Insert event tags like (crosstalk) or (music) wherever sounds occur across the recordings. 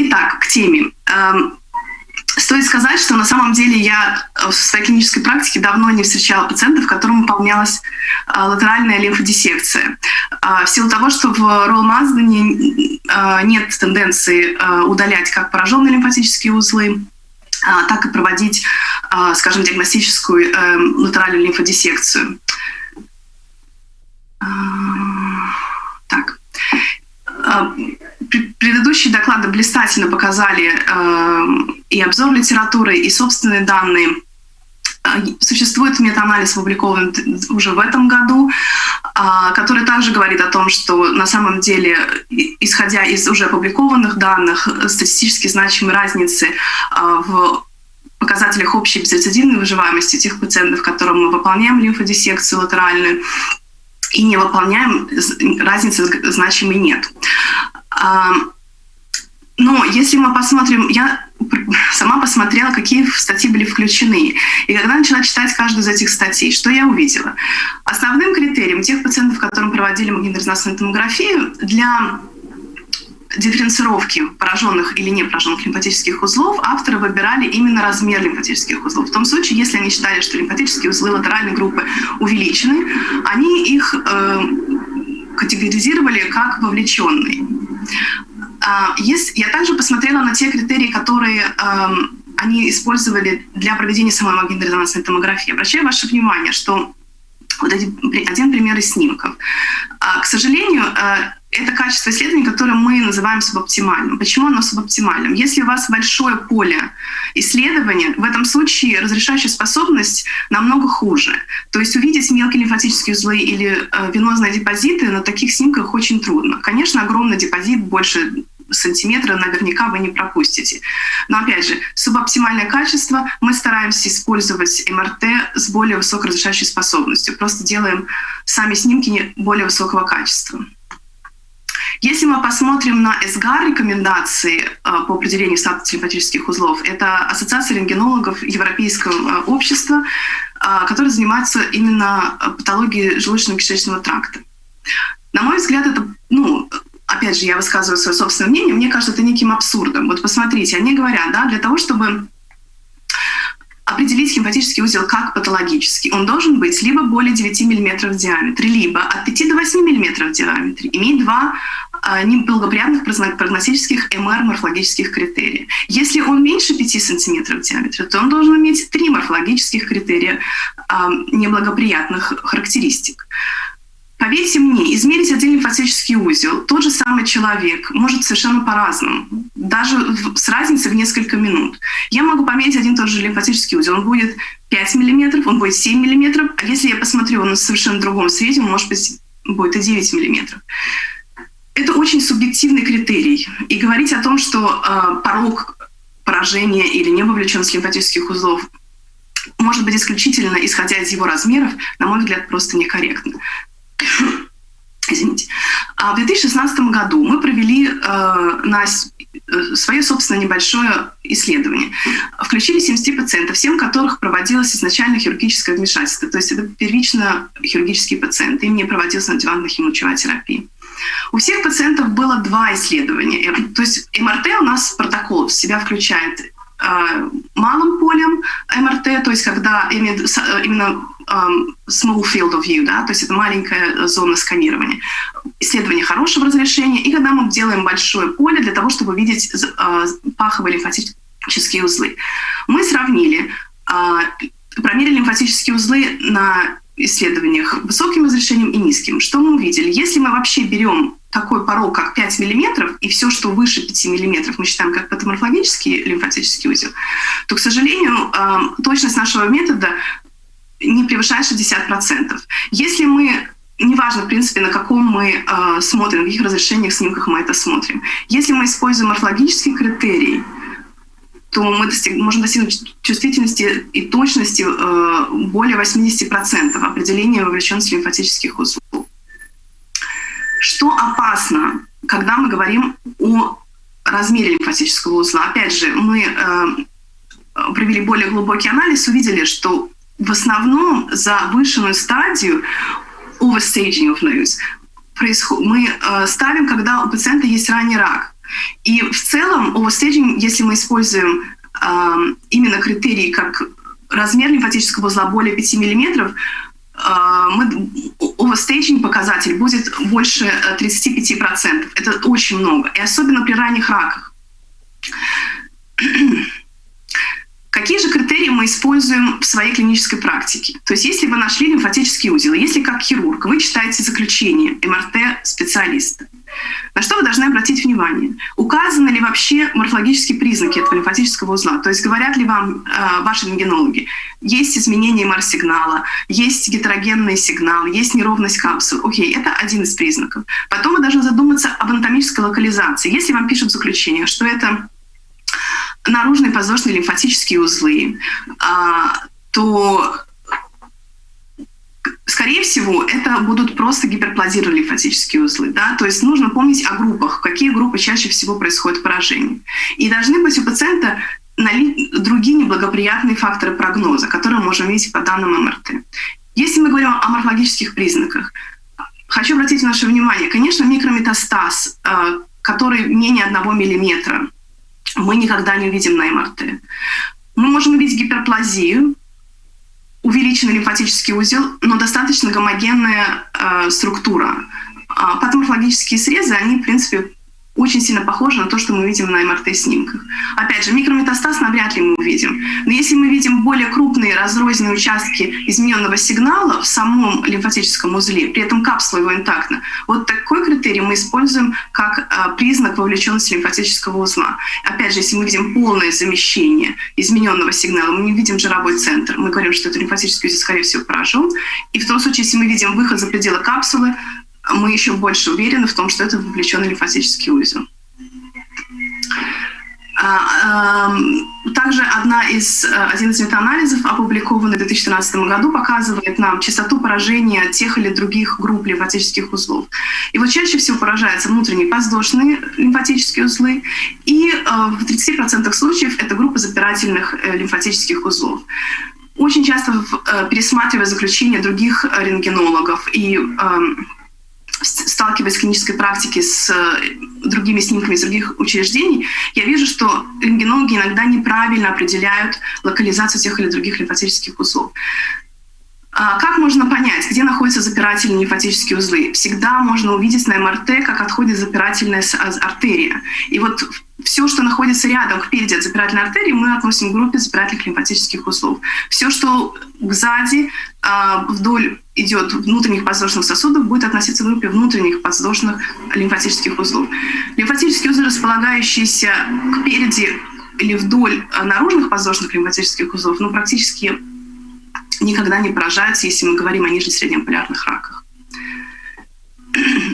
Итак, к теме. Эм, стоит сказать, что на самом деле я в своей клинической практике давно не встречала пациентов, которым выполнялась э, латеральная лимфодиссекция. Э, в силу того, что в Ролл-Маздене нет тенденции удалять как пораженные лимфатические узлы, так и проводить, скажем, диагностическую латеральную лимфодиссекцию. Так. Предыдущие доклады блистательно показали э, и обзор литературы, и собственные данные. Э, существует метаанализ, опубликован уже в этом году, э, который также говорит о том, что на самом деле, исходя из уже опубликованных данных, статистически значимые разницы э, в показателях общей безрецидивной выживаемости тех пациентов, которым мы выполняем лимфодиссекцию латеральную, и не выполняем, разницы значимой нет. Но если мы посмотрим, я сама посмотрела, какие статьи были включены. И когда начала читать каждую из этих статей, что я увидела? Основным критерием тех пациентов, которым проводили магнитно-резонансную томографию, для дифференцировки пораженных или не пораженных лимфатических узлов авторы выбирали именно размер лимфатических узлов. В том случае, если они считали, что лимфатические узлы латеральной группы увеличены, они их э, категоризировали как вовлеченные. А, я также посмотрела на те критерии, которые эм, они использовали для проведения самой магнитно-резонансной томографии. Обращаю ваше внимание, что вот один, пример из снимков. А, к сожалению, э, это качество исследований, которое мы называем субоптимальным. Почему оно субоптимальным? Если у вас большое поле исследования, в этом случае разрешающая способность намного хуже. То есть увидеть мелкие лимфатические узлы или э, венозные депозиты на таких снимках очень трудно. Конечно, огромный депозит больше сантиметра наверняка вы не пропустите. Но опять же, субоптимальное качество мы стараемся использовать МРТ с более высокой разрешающей способностью. Просто делаем сами снимки более высокого качества. Если мы посмотрим на СГАР рекомендации э, по определению статуса лимфатических узлов, это Ассоциация рентгенологов Европейского э, общества, э, которая занимается именно патологией желудочно-кишечного тракта. На мой взгляд, это, ну, опять же, я высказываю свое собственное мнение, мне кажется, это неким абсурдом. Вот посмотрите, они говорят, да, для того, чтобы определить лимфатический узел как патологический, он должен быть либо более 9 мм в диаметре, либо от 5 до 8 мм в диаметре, иметь два неблагоприятных прогностических МР-морфологических критерия. Если он меньше 5 см в диаметре, то он должен иметь три морфологических критерия а, неблагоприятных характеристик. Поверьте мне, измерить один лимфатический узел тот же самый человек может совершенно по-разному, даже с разницей в несколько минут. Я могу померить один тот же лимфатический узел, он будет 5 мм, он будет 7 мм, а если я посмотрю, он в совершенно другом свете, он может быть будет и 9 мм. Это очень субъективный критерий. И говорить о том, что э, порог поражения или невовлеченность лимфатических узлов может быть исключительно исходя из его размеров, на мой взгляд, просто некорректно. (coughs) Извините. А в 2016 году мы провели э, на свое собственное небольшое исследование. Включили 70 пациентов, всем которых проводилось изначально хирургическое вмешательство. То есть это первично хирургические пациенты, им не проводилась надевантная химиотерапия. терапия. У всех пациентов было два исследования. То есть МРТ у нас протокол в себя включает э, малым полем МРТ, то есть когда именно small field of view, да, то есть это маленькая зона сканирования, исследование хорошего разрешения, и когда мы делаем большое поле для того, чтобы видеть э, паховые лимфатические узлы. Мы сравнили, э, промерили лимфатические узлы на исследованиях высоким разрешением и низким. Что мы увидели? Если мы вообще берем такой порог, как 5 мм, и все, что выше 5 мм, мы считаем как патоморфологический лимфатический узел, то, к сожалению, точность нашего метода не превышает 60%. Если мы неважно, в принципе, на каком мы э, смотрим, в каких разрешениях, снимках мы это смотрим. Если мы используем морфологический критерий, то мы достиг, можем достигнуть чувствительности и точности э, более 80% определения вовлеченности лимфатических узлов. Что опасно, когда мы говорим о размере лимфатического узла? Опять же, мы э, провели более глубокий анализ, увидели, что в основном завышенную стадию overstaging of nose мы э, ставим, когда у пациента есть ранний рак – И в целом overstaging, если мы используем э, именно критерии как размер лимфатического узла более 5 мм, э, мы, overstaging показатель будет больше 35%. Это очень много. И особенно при ранних раках. Какие же критерии мы используем в своей клинической практике? То есть если вы нашли лимфатический узел, если как хирург вы читаете заключение МРТ-специалиста, на что вы должны обратить внимание? Указаны ли вообще морфологические признаки этого лимфатического узла? То есть говорят ли вам э, ваши рентгенологи, есть изменение МР-сигнала, есть гетерогенный сигнал, есть неровность капсул. Окей, это один из признаков. Потом вы должны задуматься об анатомической локализации. Если вам пишут заключение, что это наружные подвздошные лимфатические узлы, а, то скорее всего, это будут просто гиперплазированные лимфатические узлы. Да? То есть нужно помнить о группах, какие группы чаще всего происходят поражение. И должны быть у пациента другие неблагоприятные факторы прогноза, которые мы можем видеть по данным МРТ. Если мы говорим о морфологических признаках, хочу обратить ваше внимание, конечно, микрометастаз, а, который менее 1 миллиметра, мы никогда не увидим на МРТ. Мы можем увидеть гиперплазию, увеличенный лимфатический узел, но достаточно гомогенная э, структура. А патоморфологические срезы, они, в принципе, очень сильно похоже на то, что мы видим на МРТ-снимках. Опять же, микрометастаз навряд ли мы увидим. Но если мы видим более крупные разрозненные участки измененного сигнала в самом лимфатическом узле, при этом капсула его интактна, вот такой критерий мы используем как а, признак вовлеченности лимфатического узла. Опять же, если мы видим полное замещение измененного сигнала, мы не видим жировой центр, мы говорим, что это лимфатический узел, скорее всего, поражен. И в том случае, если мы видим выход за пределы капсулы, мы еще больше уверены в том, что это вовлеченный лимфатический узел. А, также одна из, э, один из метаанализов, опубликованный в 2013 году, показывает нам частоту поражения тех или других групп лимфатических узлов. И вот чаще всего поражаются внутренние подвздошные лимфатические узлы, и э, в 30% случаев это группа запирательных э, лимфатических узлов. Очень часто пересматривая заключения других рентгенологов и эм, сталкиваясь в клинической практике с э, другими снимками из других учреждений, я вижу, что рентгенологи иногда неправильно определяют локализацию тех или других лимфатических узлов. А как можно понять, где находятся запирательные лимфатические узлы? Всегда можно увидеть на МРТ, как отходит запирательная а, артерия. И вот все, что находится рядом, впереди от запирательной артерии, мы относим к группе запирательных лимфатических узлов. Все, что сзади, а, вдоль идет внутренних подвздошных сосудов, будет относиться к группе внутренних подвздошных лимфатических узлов. Лимфатические узлы, располагающиеся кпереди или вдоль наружных подвздошных лимфатических узлов, ну, практически никогда не поражаются, если мы говорим о нижнесреднем полярных раках.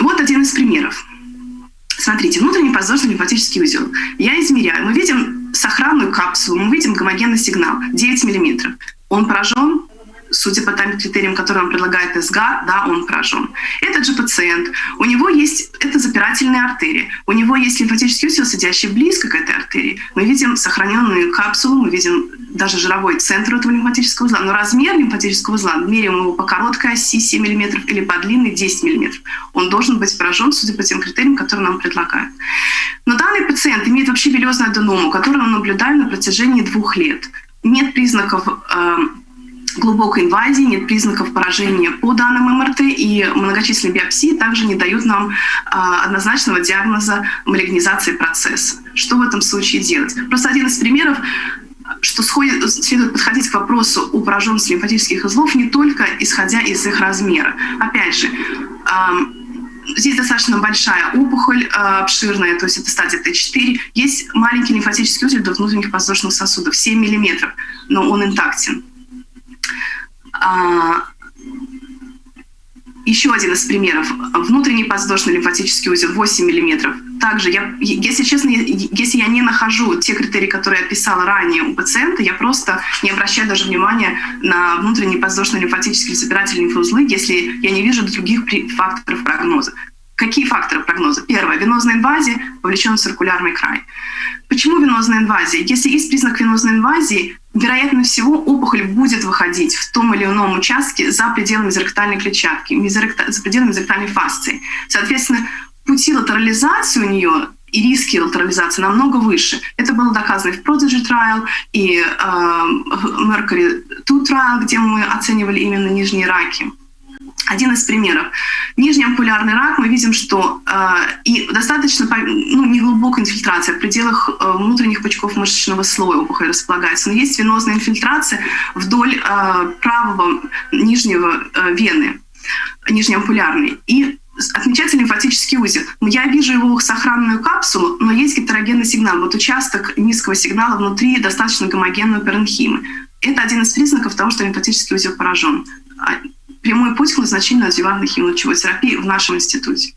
Вот один из примеров. Смотрите, внутренний подвздошный лимфатический узел. Я измеряю. Мы видим сохранную капсулу, мы видим гомогенный сигнал 9 мм. Он поражен судя по тем критериям, которые он предлагает СГА, да, он поражен. Этот же пациент, у него есть, это запирательная артерия, у него есть лимфатический узел, сидящий близко к этой артерии. Мы видим сохраненную капсулу, мы видим даже жировой центр этого лимфатического узла, но размер лимфатического узла, меряем его по короткой оси 7 мм или по длинной 10 мм, он должен быть поражен, судя по тем критериям, которые нам предлагают. Но данный пациент имеет вообще вилезную аденому, которую мы наблюдаем на протяжении двух лет. Нет признаков э, глубокой инвазии, нет признаков поражения по данным МРТ, и многочисленные биопсии также не дают нам а, однозначного диагноза малигнизации процесса. Что в этом случае делать? Просто один из примеров что сходит, следует подходить к вопросу о пораженности лимфатических узлов не только исходя из их размера. Опять же, здесь достаточно большая опухоль а, обширная, то есть это стадия Т4. Есть маленький лимфатический узел до внутренних подвздошных сосудов, 7 мм, но он интактен. Еще один из примеров. Внутренний подвздошный лимфатический узел 8 мм. Также, я, если честно, если я не нахожу те критерии, которые я писала ранее у пациента, я просто не обращаю даже внимания на внутренний подвздошный лимфатический собирательный лимфоузлы, если я не вижу других факторов прогноза. Какие факторы прогноза? Первое. Венозная инвазия, вовлечен циркулярный край. Почему венозная инвазия? Если есть признак венозной инвазии, вероятно всего опухоль будет выходить в том или ином участке за пределами мезоректальной клетчатки, за пределами мезоректальной фасции. Соответственно, пути латерализации у нее и риски латерализации намного выше. Это было доказано и в Prodigy Trial, и э, Mercury 2 Trial, где мы оценивали именно нижние раки. Один из примеров. Нижний ампулярный рак, мы видим, что э, и достаточно ну, неглубокая инфильтрация в пределах э, внутренних пучков мышечного слоя опухоль располагается. Но есть венозная инфильтрация вдоль э, правого нижнего э, вены, нижнеампулярной. И отмечается лимфатический узел. Я вижу его сохранную капсулу, но есть гетерогенный сигнал. Вот участок низкого сигнала внутри достаточно гомогенного перенхимы. Это один из признаков того, что лимфатический узел поражен. Прямой путь к назначению адъювантной химиолучевой терапии в нашем институте.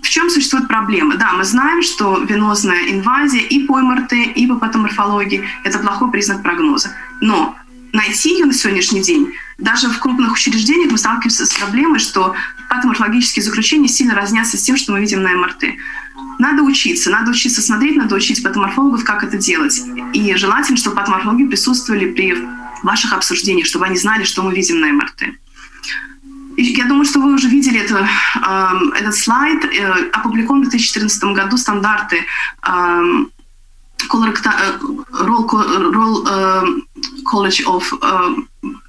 В чем существует проблема? Да, мы знаем, что венозная инвазия и по МРТ, и по патоморфологии – это плохой признак прогноза. Но найти ее на сегодняшний день, даже в крупных учреждениях мы сталкиваемся с проблемой, что патоморфологические заключения сильно разнятся с тем, что мы видим на МРТ. Надо учиться, надо учиться смотреть, надо учить патоморфологов, как это делать. И желательно, чтобы патоморфологи присутствовали при ваших обсуждениях, чтобы они знали, что мы видим на МРТ. Я думаю, что вы уже видели это, э, этот слайд. Э, опубликован в 2014 году стандарты э, Roll, College of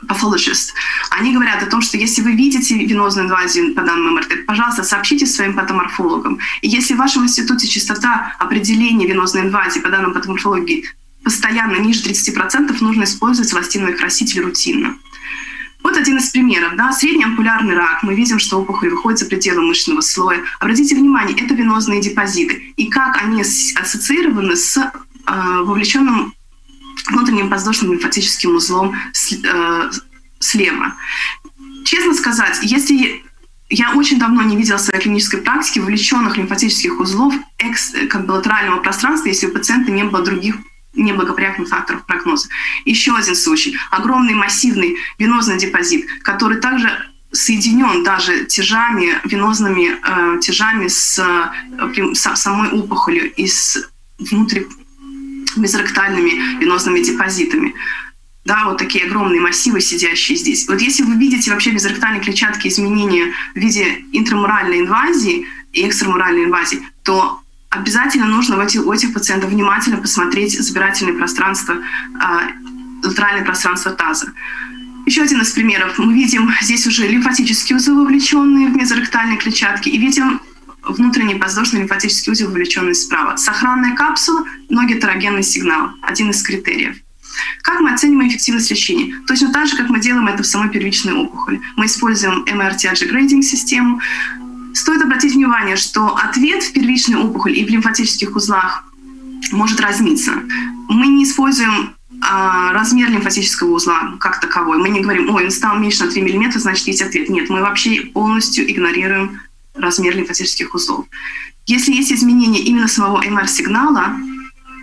Pathologists. Они говорят о том, что если вы видите венозную инвазию по данным МРТ, пожалуйста, сообщите своим патоморфологам. И если в вашем институте частота определения венозной инвазии по данным патоморфологии постоянно ниже 30%, нужно использовать эластиновый краситель рутинно. Вот один из примеров. Да, средний ампулярный рак. Мы видим, что опухоль выходит за пределы мышечного слоя. Обратите внимание, это венозные депозиты. И как они ассоциированы с э, вовлеченным внутренним воздушным лимфатическим узлом э, слева. Честно сказать, если я очень давно не видела в своей клинической практике вовлеченных лимфатических узлов экс, как бы латерального пространства, если у пациента не было других неблагоприятных факторов прогноза. Еще один случай. Огромный массивный венозный депозит, который также соединен даже тяжами, венозными э, тяжами с, э, с самой опухолью и с внутри венозными депозитами. Да, вот такие огромные массивы, сидящие здесь. Вот если вы видите вообще безректальной клетчатки изменения в виде интрамуральной инвазии и экстрамуральной инвазии, то обязательно нужно у этих, у этих пациентов внимательно посмотреть забирательное пространство, э, латеральное пространство таза. Еще один из примеров. Мы видим здесь уже лимфатические узлы, вовлеченные в мезоректальные клетчатки, и видим внутренний воздушный лимфатический узел, вовлеченный справа. Сохранная капсула, но гетерогенный сигнал. Один из критериев. Как мы оцениваем эффективность лечения? Точно так же, как мы делаем это в самой первичной опухоли. Мы используем MRTG грейдинг систему, Стоит обратить внимание, что ответ в первичной опухоли и в лимфатических узлах может разниться. Мы не используем а, размер лимфатического узла как таковой. Мы не говорим, ой, он стал меньше на 3 мм, значит, есть ответ. Нет, мы вообще полностью игнорируем размер лимфатических узлов. Если есть изменение именно самого МР-сигнала,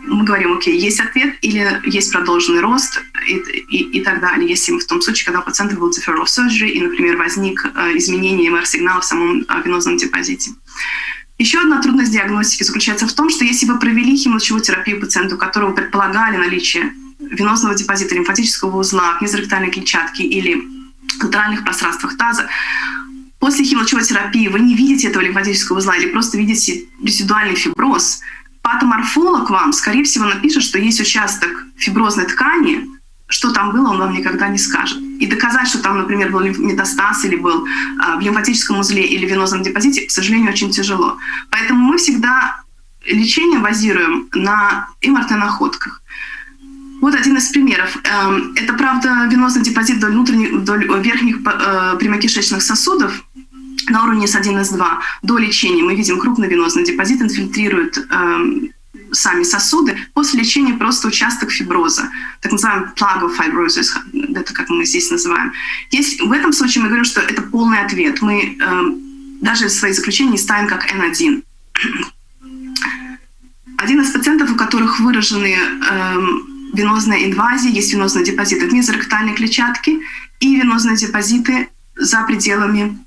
мы говорим, окей, есть ответ или есть продолженный рост и, и, и так далее. Если в том случае, когда у пациента был deferral surgery и, например, возник э, изменение МР-сигнала в самом венозном депозите. Еще одна трудность диагностики заключается в том, что если вы провели химиолучевую терапию пациенту, у которого предполагали наличие венозного депозита, лимфатического узла, мезоректальной клетчатки или латеральных пространствах таза, после химиолучевой терапии вы не видите этого лимфатического узла или просто видите резидуальный фиброз – патоморфолог вам, скорее всего, напишет, что есть участок фиброзной ткани, что там было, он вам никогда не скажет. И доказать, что там, например, был метастаз или был а, в лимфатическом узле или венозном депозите, к сожалению, очень тяжело. Поэтому мы всегда лечение базируем на МРТ-находках. Вот один из примеров. Эм, это, правда, венозный депозит вдоль, внутренних, вдоль верхних э, прямокишечных сосудов, на уровне S1, S2 до лечения мы видим крупный венозный депозит, инфильтрирует э, сами сосуды. После лечения просто участок фиброза, так называемый plug of fibrosis, это как мы здесь называем. Есть, в этом случае мы говорим, что это полный ответ. Мы э, даже свои заключения не ставим как N1. Один из пациентов, у которых выражены э, венозная инвазия, есть венозные депозиты в мезоректальной клетчатке и венозные депозиты за пределами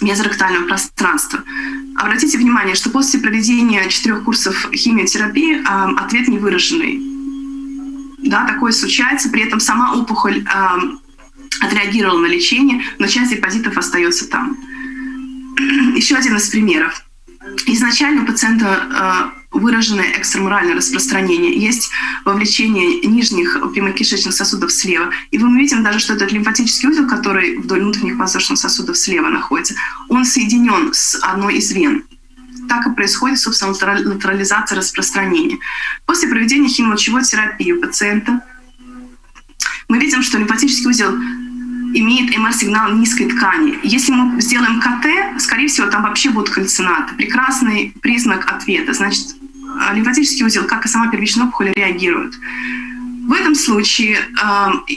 мезоректального пространства. Обратите внимание, что после проведения четырех курсов химиотерапии э, ответ не выраженный. Да, такое случается, при этом сама опухоль э, отреагировала на лечение, но часть депозитов остается там. (clears throat) Еще один из примеров. изначально у пациента выраженное экстрамуральное распространение, есть вовлечение нижних прямокишечных сосудов слева. И мы видим даже, что этот лимфатический узел, который вдоль внутренних воздушных сосудов слева находится, он соединен с одной из вен. Так и происходит, собственно, латерализация распространения. После проведения химолучевой терапии у пациента мы видим, что лимфатический узел имеет МР-сигнал низкой ткани. Если мы сделаем КТ, скорее всего, там вообще будут кальцинаты. Прекрасный признак ответа. Значит, а, лимфатический узел, как и сама первичная опухоль, реагирует. В этом случае э,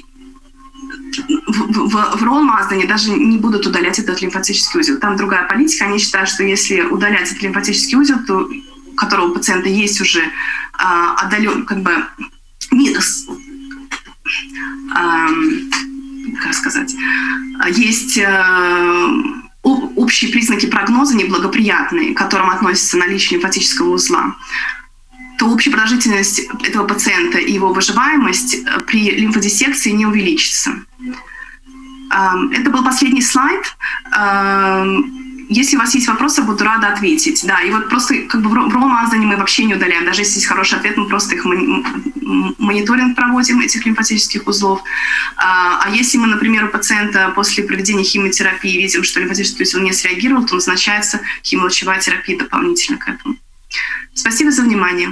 в, в, в Ролл-Маздане даже не будут удалять этот лимфатический узел. Там другая политика. Они считают, что если удалять этот лимфатический узел, то, у которого у пациента есть уже э, отдален, как бы, минус, э, как сказать, есть э, общие признаки прогноза неблагоприятные, к которым относится наличие лимфатического узла, то общая продолжительность этого пациента и его выживаемость э, при лимфодиссекции не увеличится. Эм, это был последний слайд. Если у вас есть вопросы, буду рада ответить. Да, и вот просто как бы в ромазане мы вообще не удаляем. Даже если есть хороший ответ, мы просто их мониторинг проводим, этих лимфатических узлов. А, а если мы, например, у пациента после проведения химиотерапии видим, что лимфатический узел не среагировал, то назначается химолучевая терапия дополнительно к этому. Спасибо за внимание.